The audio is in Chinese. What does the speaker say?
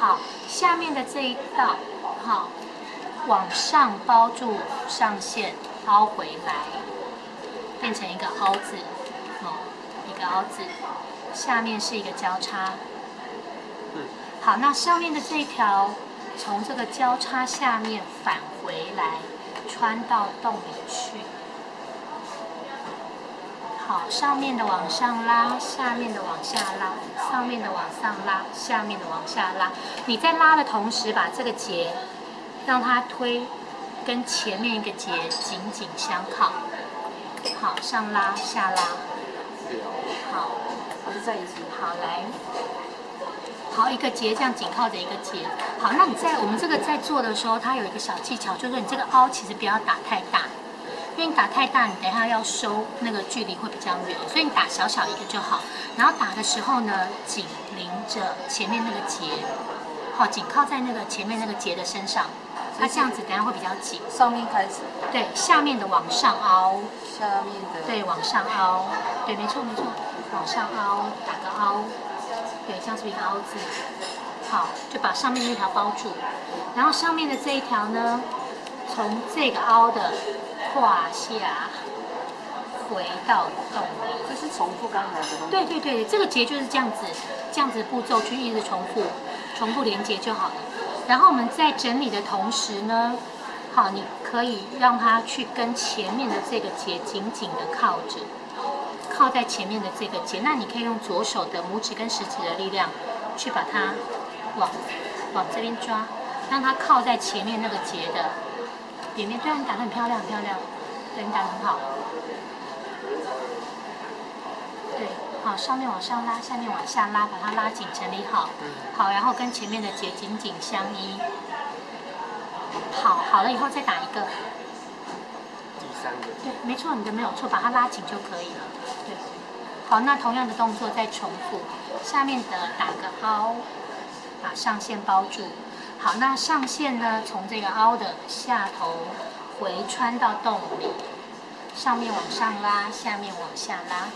好，下面的这一道，好，往上包住上线，凹回来，变成一个凹字，哦，一个凹字，下面是一个交叉。好，那上面的这一条，从这个交叉下面返回来，穿到洞里去。好，上面的往上拉，下面的往下拉，上面的往上拉，下面的往下拉。你在拉的同时，把这个结让它推，跟前面一个结紧紧相靠。好，上拉下拉。好，还是在一起。好，来。好，一个结这样紧靠着一个结。好，那你在我们这个在做的时候，它有一个小技巧，就是你这个凹其实不要打太大。因为你打太大，你等下要收那个距离会比较远，所以你打小小一个就好。然后打的时候呢，紧邻着前面那个结，好，紧靠在那个前面那个结的身上，它这样子等下会比较紧。上面开始。对，下面的往上凹。下面的。对，往上凹。对，没错没错，往上凹，打个凹。对，这样是一个凹字。好，就把上面那条包住，然后上面的这一条呢，从这个凹的。胯下回到洞里，这是重复刚才的。对对对，这个结就是这样子，这样子步骤去一直重复，重复连接就好了。然后我们在整理的同时呢，好，你可以让它去跟前面的这个结紧紧的靠着，靠在前面的这个结。那你可以用左手的拇指跟食指的力量，去把它往往这边抓，让它靠在前面那个结的。里面对啊，你打的很漂亮，很漂亮，对你打的很好。对，好，上面往上拉，下面往下拉，把它拉紧，整理好。好，然后跟前面的结紧紧相依。好，好了以后再打一个。第三个。对，没错，你的没有错，把它拉紧就可以了。对。好，那同样的动作再重复，下面的打个凹，把上线包住。好，那上线呢？从这个凹的下头回穿到洞里，上面往上拉，下面往下拉。